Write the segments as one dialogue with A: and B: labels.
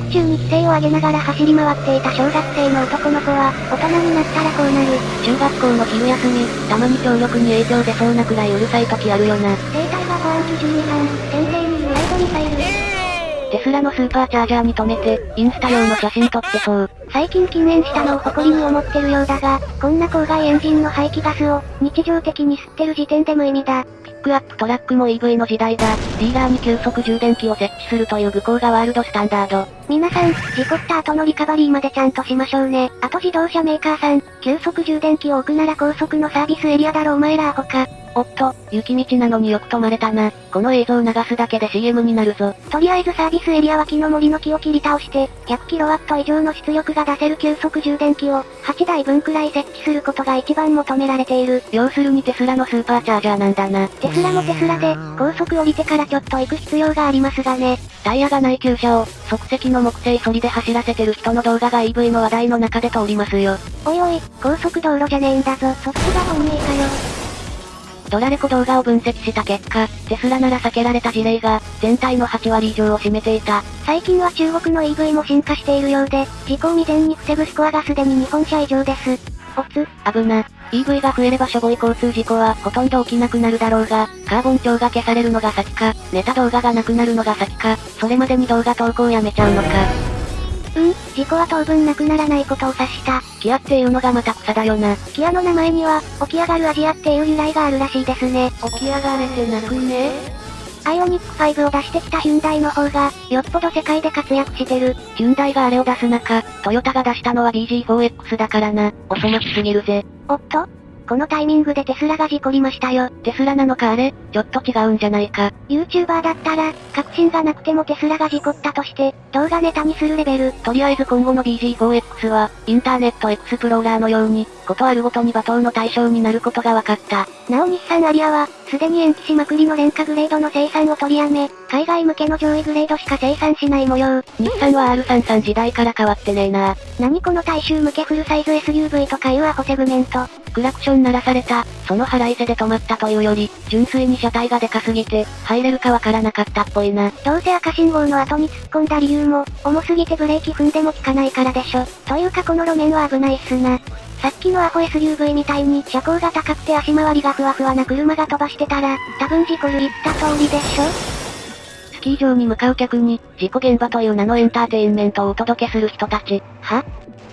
A: 発中に規制を上げながら走り回っていた小学生の男の子は、大人になったらこうなる。
B: 中学校の昼休み、たまに強力に影響出そうなくらいうるさい時あるよな。
A: 生体は保安基準違反、先生に言うライドミサイル。
B: テスラのスーパーチャージャーに止めて、インスタ用の写真撮ってそう。
A: 最近禁煙したのを誇りに思ってるようだが、こんな公害エンジンの排気ガスを、日常的に吸ってる時点で無意味だ。
B: ピックアップトラックも EV の時代だ。ディーラーに急速充電器を設置するという武功がワールドスタンダード。
A: 皆さん、事故った後のリカバリーまでちゃんとしましょうね。あと自動車メーカーさん、急速充電器を置くなら高速のサービスエリアだろお前らアホか。
B: おっと、雪道なのによく止まれたな。この映像流すだけで CM になるぞ。
A: とりあえずサービスエリア脇の森の木を切り倒して、100kW 以上の出力が出せる急速充電器を、8台分くらい設置することが一番求められている。
B: 要するにテスラのスーパーチャージャーなんだな。
A: テスラもテスラで、高速降りてからちょっと行く必要がありますがね。
B: タイヤがない旧車を、即席の木製ソリで走らせてる人の動画が EV の話題の中で通りますよ。
A: おいおい、高速道路じゃねえんだぞ。そっちが本命かよ。
B: ドラレコ動画を分析した結果、テスラなら避けられた事例が、全体の8割以上を占めていた。
A: 最近は中国の EV も進化しているようで、事故を未然に防ぐスコアがすでに日本車以上です。
B: おつ、危な。EV が増えればしょぼい交通事故はほとんど起きなくなるだろうが、カーボン調が消されるのが先か、ネタ動画がなくなるのが先か、それまでに動画投稿やめちゃうのか。
A: うん、事故は当分なくならないことを指した。
B: キアっていうのがまた草だよな。
A: キアの名前には、起き上がるアジアっていう由来があるらしいですね。
B: 起き上がれてなくね
A: アイオニック5を出してきたヒュンダイの方が、よっぽど世界で活躍してる。
B: ヒュンダイがあれを出す中、トヨタが出したのは BG4X だからな。お粗末すぎるぜ。
A: おっとこのタイミングでテスラが事故りましたよ。
B: テスラなのかあれ？ちょっと違うんじゃないか。
A: YouTuber だったら、確信がなくてもテスラが事故ったとして、動画ネタにするレベル。
B: とりあえず今後の BG4X は、インターネットエクスプローラーのように、ことあるごとに罵倒の対象になることが分かった。
A: なお日産アリアは、すでに延期しまくりの廉価グレードの生産を取りやめ、海外向けの上位グレードしか生産しない模様。
B: 日産は R33 時代から変わってねえな
A: 何この大衆向けフルサイズ SUV とかいうアホセグメント。
B: クラクション鳴らされた、その腹いせで止まったというより、純粋に車体がでかすぎて、入れるかわからなかったっぽいな。
A: どうせ赤信号の後に突っ込んだ理由も、重すぎてブレーキ踏んでも効かないからでしょ。というかこの路面は危ないっすな。さっきのアホ SUV みたいに車高が高くて足回りがふわふわな車が飛ばしてたら、多分事故る言った通りでしょ
B: スキー場に向かう客に、事故現場という名のエンターテインメントをお届けする人たち。
A: は？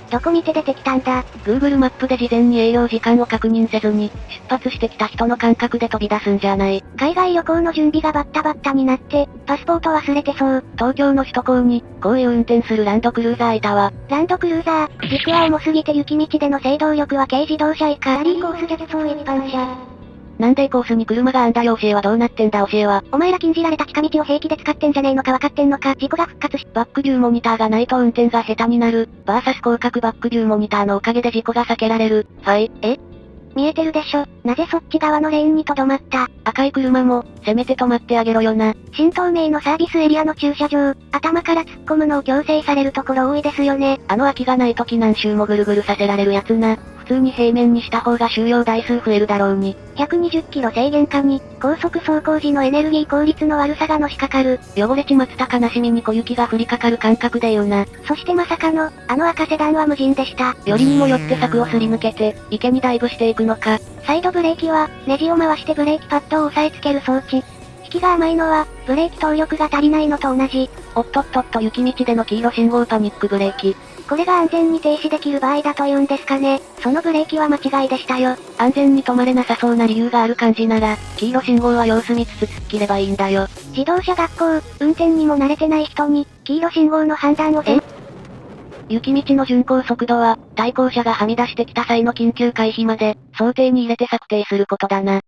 A: どこ見て出てきたんだ
B: ?Google マップで事前に営業時間を確認せずに、出発してきた人の感覚で飛び出すんじゃない。
A: 海外旅行の準備がバッタバッタになって、パスポート忘れてそう。
B: 東京の首都高に、こういう運転するランドクルーザーいたわ。
A: ランドクルーザー、軸は重すぎて雪道での制動力は軽自動車以下。ラリーコースでそう一般車。
B: なんでコースに車があんだよ教えはどうなってんだ教えは。
A: お前ら禁じられた近道を平気で使ってんじゃねえのか分かってんのか事故が復活し。
B: バックビューモニターがないと運転が下手になる。バーサス広角バックビューモニターのおかげで事故が避けられる。はい。
A: え？見えてるでしょ。なぜそっち側のレーンに留まった？
B: 赤い車も、せめて止まってあげろよな。
A: 新東名のサービスエリアの駐車場、頭から突っ込むのを強制されるところ多いですよね。
B: あの空きがない時何周もぐるぐるさせられるやつな。普通に平面にした方が収容台数増えるだろうに。
A: 120キロ制限下に、高速走行時のエネルギー効率の悪さがのしかかる。
B: 汚れちまった悲しみに小雪が降りかかる感覚で言うな。
A: そしてまさかの、あの赤セダンは無人でした。
B: よりにもよって柵をすり抜けて、池にダイブしていくのか。
A: サイドブレーキは、ネジを回してブレーキパッドを押さえつける装置。引きが甘いのは、ブレーキ動力が足りないのと同じ。
B: おっとっとっと雪道での黄色信号パニックブレーキ。
A: これが安全に停止できる場合だと言うんですかね。そのブレーキは間違いでしたよ。
B: 安全に止まれなさそうな理由がある感じなら、黄色信号は様子見つつ突っ切ればいいんだよ。
A: 自動車学校、運転にも慣れてない人に、黄色信号の判断をせ
B: 雪道の巡航速度は、対向車がはみ出してきた際の緊急回避まで、想定に入れて策定することだな。